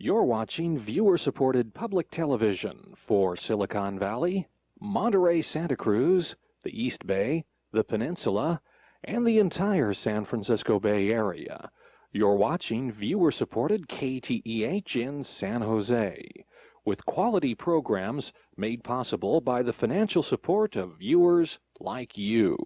You're watching viewer-supported public television for Silicon Valley, Monterey, Santa Cruz, the East Bay, the Peninsula, and the entire San Francisco Bay Area. You're watching viewer-supported KTEH in San Jose, with quality programs made possible by the financial support of viewers like you.